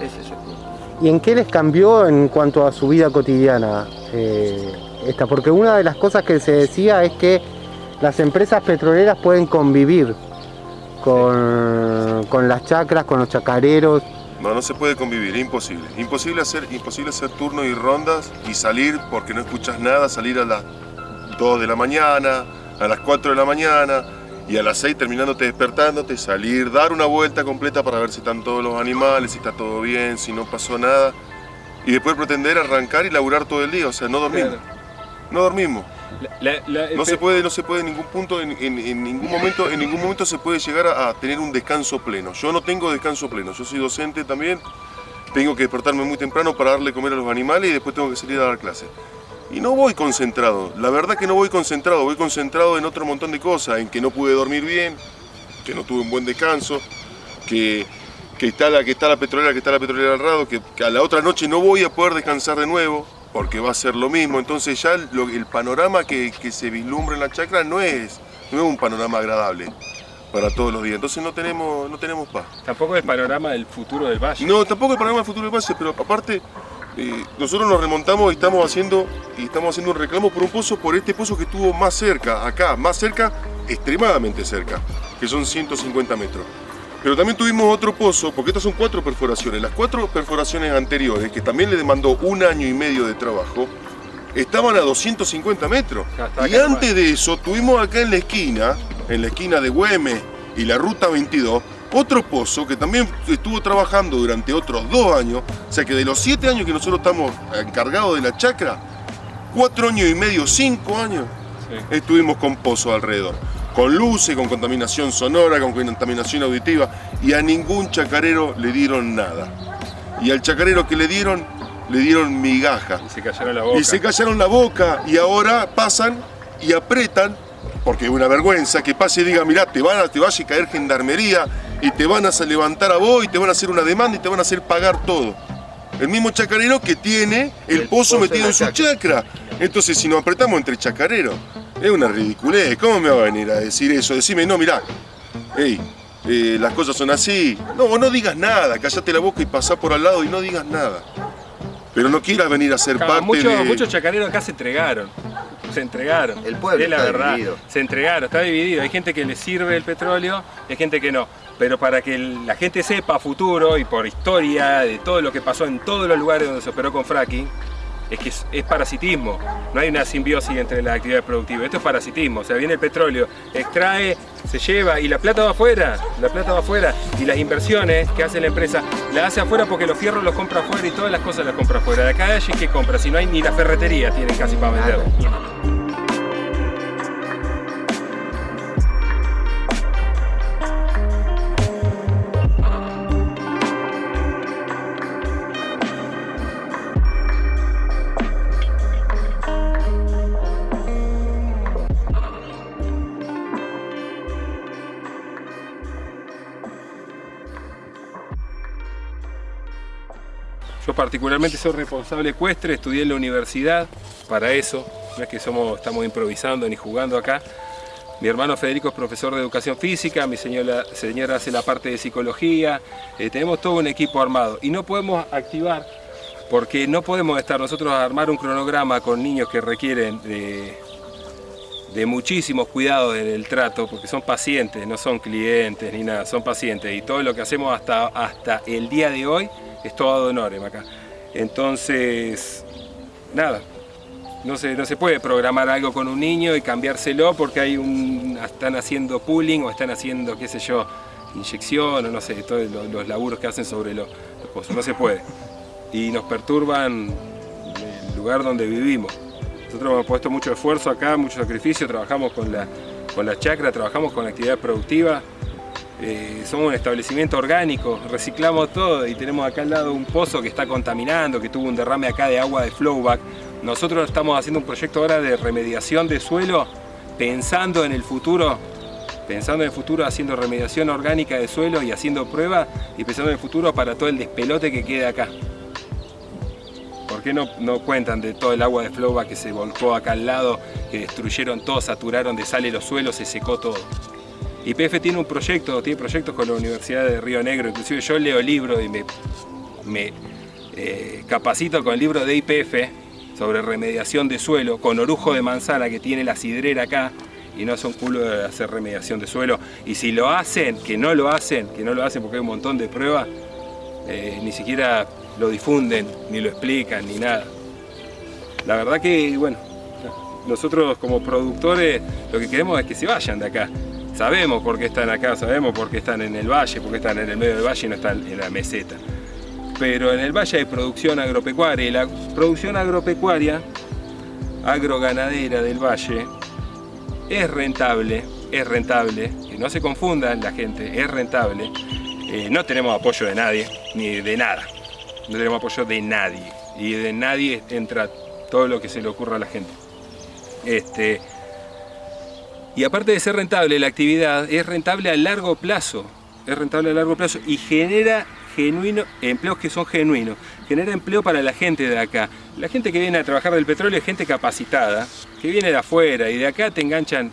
Ese es el punto. ¿Y en qué les cambió en cuanto a su vida cotidiana eh, esta? Porque una de las cosas que se decía es que las empresas petroleras pueden convivir con, con las chacras, con los chacareros. No, no se puede convivir, es imposible. Imposible hacer, imposible hacer turnos y rondas y salir porque no escuchas nada, salir a las 2 de la mañana, a las 4 de la mañana y a las 6 terminándote despertándote, salir, dar una vuelta completa para ver si están todos los animales, si está todo bien, si no pasó nada y después pretender arrancar y laburar todo el día, o sea, no dormimos. Claro. No dormimos. La- la- No se puede, no se puede en ningún punto, en, en- en ningún momento, en ningún momento se puede llegar a, a tener un descanso pleno. Yo no tengo descanso pleno, yo soy docente también, tengo que despertarme muy temprano para darle comer a los animales y después tengo que salir a dar clase. Y no voy concentrado, la verdad que no voy concentrado, voy concentrado en otro montón de cosas, en que no pude dormir bien, que no tuve un buen descanso, que, que, está, la, que está la petrolera, que está la petrolera al lado, que, que a la otra noche no voy a poder descansar de nuevo, porque va a ser lo mismo. Entonces ya el panorama que, que se vislumbra en la chacra no es, no es un panorama agradable para todos los días. Entonces no tenemos, no tenemos paz. Tampoco el panorama del futuro del valle. No, tampoco el panorama del futuro de base, pero aparte eh, nosotros nos remontamos y estamos haciendo y estamos haciendo un reclamo por un pozo, por este pozo que estuvo más cerca, acá, más cerca, extremadamente cerca, que son 150 metros. Pero también tuvimos otro pozo, porque estas son cuatro perforaciones. Las cuatro perforaciones anteriores, que también le demandó un año y medio de trabajo, estaban a 250 metros. Y antes de eso, tuvimos acá en la esquina, en la esquina de Güemes y la Ruta 22, otro pozo que también estuvo trabajando durante otros dos años. O sea que de los siete años que nosotros estamos encargados de la chacra, cuatro años y medio, cinco años, Sí. estuvimos con pozos alrededor. Con luces, con contaminación sonora, con contaminación auditiva. Y a ningún chacarero le dieron nada. Y al chacarero que le dieron, le dieron migaja. Y se callaron la boca. Y se callaron la boca y ahora pasan y apretan, porque es una vergüenza que pase y diga, mirá, te, van a, te vaya a caer gendarmería y te van a levantar a vos y te van a hacer una demanda y te van a hacer pagar todo. El mismo chacarero que tiene el, El pozo pozo metido en su chacra. Entonces, si nos apretamos entre chacareros, es una ridiculez. ¿Cómo me va a venir a decir eso? Decime, no, mirá, hey, eh, las cosas son así. No, vos no digas nada, callate la boca y pasá por al lado y no digas nada. Pero no quieras venir a ser Claro, parte muchos, de... muchos chacareros acá se entregaron. Se entregaron. El pueblo es la está verdad. dividido. Se entregaron, está dividido. Hay gente que le sirve el petróleo y hay gente que no. Pero para que la gente sepa a futuro y por historia de todo lo que pasó en todos los lugares donde se operó con fracking, es que es, parasitismo. No hay una simbiosis entre las actividades productivas. Esto es parasitismo. O sea, viene el petróleo, extrae, se lleva y la plata va afuera. La plata va afuera. Y las inversiones que hace la empresa, la hace afuera porque los fierros los compra afuera y todas las cosas las compra afuera. De acá de allí, ¿qué compra? Si no hay ni la ferretería, tienen casi para vender. Yo particularmente soy responsable ecuestre, estudié en la universidad para eso, no es que estamos improvisando ni jugando acá. Mi hermano Federico es profesor de educación física, mi señora, señora hace la parte de psicología, eh, tenemos todo un equipo armado y no podemos activar porque no podemos estar nosotros a armar un cronograma con niños que requieren de, de muchísimos cuidados en el trato, porque son pacientes, no son clientes ni nada, son pacientes. Y todo lo que hacemos hasta, hasta el día de hoy es todo honorem acá. Entonces, nada, no se, no se puede programar algo con un niño y cambiárselo porque hay un, están haciendo pooling o están haciendo, qué sé yo, inyección o no sé, todos los, los laburos que hacen sobre los, los pozos. No se puede. Y nos perturban el lugar donde vivimos. Nosotros hemos puesto mucho esfuerzo acá, mucho sacrificio, trabajamos con la, con la chacra, trabajamos con la actividad productiva. Eh, somos un establecimiento orgánico, reciclamos todo y tenemos acá al lado un pozo que está contaminando, que tuvo un derrame acá de agua de flowback. Nosotros estamos haciendo un proyecto ahora de remediación de suelo pensando en el futuro, pensando en el futuro haciendo remediación orgánica de suelo y haciendo pruebas y pensando en el futuro para todo el despelote que queda acá. ¿Por qué no, no cuentan de todo el agua de flowback que se volcó acá al lado, que destruyeron todo, saturaron de sal los suelos, se secó todo? YPF tiene un proyecto, tiene proyectos con la Universidad de Río Negro, inclusive yo leo libros y me me eh, capacito con el libro de IPF sobre remediación de suelo, con orujo de manzana que tiene la sidrera acá, y no son culo de hacer remediación de suelo. Y si lo hacen, que no lo hacen, que no lo hacen porque hay un montón de pruebas, eh, ni siquiera lo difunden, ni lo explican, ni nada. La verdad que, bueno, nosotros como productores lo que queremos es que se vayan de acá. Sabemos por qué están acá, sabemos por qué están en el valle, por qué están en el medio del valle y no están en la meseta. Pero en el valle hay producción agropecuaria y la producción agropecuaria, agroganadera del valle, es rentable, es rentable, que no se confundan la gente, es rentable. Eh, no tenemos apoyo de nadie, ni de nada. No tenemos apoyo de nadie. Y de nadie entra todo lo que se le ocurra a la gente. Este, y aparte de ser rentable, la actividad es rentable a largo plazo. Es rentable a largo plazo y genera genuino, empleos que son genuinos. Genera empleo para la gente de acá. La gente que viene a trabajar del petróleo es gente capacitada, que viene de afuera y de acá te enganchan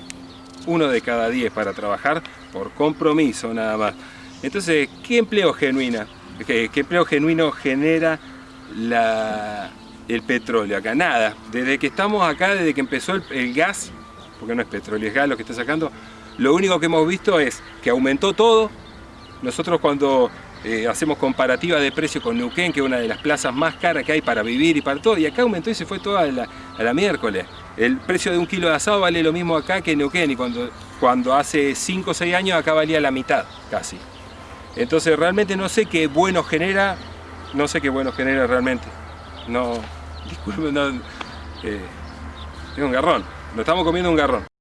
uno de cada diez para trabajar por compromiso nada más. Entonces, ¿qué empleo genuina? ¿Qué, qué empleo genuino genera el petróleo acá? Nada. Desde que estamos acá, desde que empezó el, gas, porque no es petróleo, es gas lo que está sacando, lo único que hemos visto es que aumentó todo. Nosotros cuando eh, hacemos comparativa de precio con Neuquén, que es una de las plazas más caras que hay para vivir y para todo, y acá aumentó y se fue toda la, a la miércoles. El precio de un kilo de asado vale lo mismo acá que Neuquén, y cuando, cuando hace 5 o 6 años acá valía la mitad, casi. Entonces realmente no sé qué bueno genera, no sé qué bueno genera realmente. No, disculpen, no, eh, es un garrón, nos estamos comiendo un garrón.